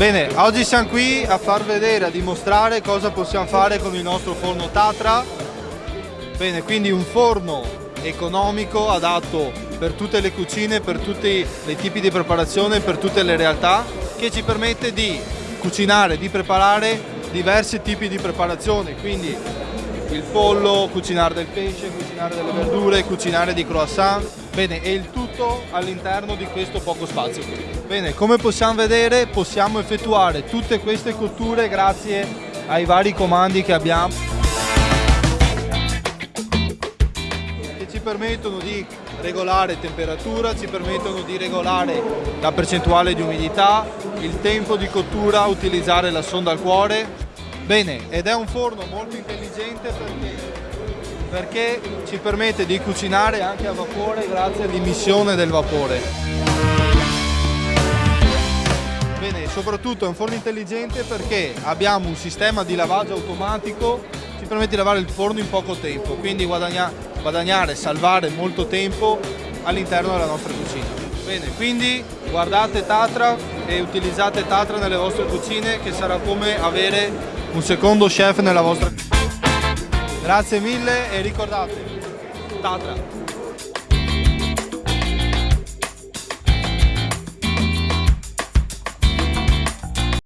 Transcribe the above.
Bene, oggi siamo qui a far vedere, a dimostrare cosa possiamo fare con il nostro forno Tatra. Bene, quindi un forno economico, adatto per tutte le cucine, per tutti i tipi di preparazione, per tutte le realtà, che ci permette di cucinare, di preparare diversi tipi di preparazione, quindi il pollo, cucinare del pesce, cucinare delle verdure, cucinare di croissant, bene, e il tutto all'interno di questo poco spazio qui. Bene, come possiamo vedere possiamo effettuare tutte queste cotture grazie ai vari comandi che abbiamo che ci permettono di regolare temperatura, ci permettono di regolare la percentuale di umidità, il tempo di cottura, utilizzare la sonda al cuore. Bene, ed è un forno molto intelligente perché, perché ci permette di cucinare anche a vapore grazie all'emissione del vapore. Bene, soprattutto è un forno intelligente perché abbiamo un sistema di lavaggio automatico ci permette di lavare il forno in poco tempo, quindi guadagna, guadagnare, salvare molto tempo all'interno della nostra cucina. Bene, quindi guardate Tatra e utilizzate Tatra nelle vostre cucine che sarà come avere un secondo chef nella vostra Grazie mille e ricordate, Tatra.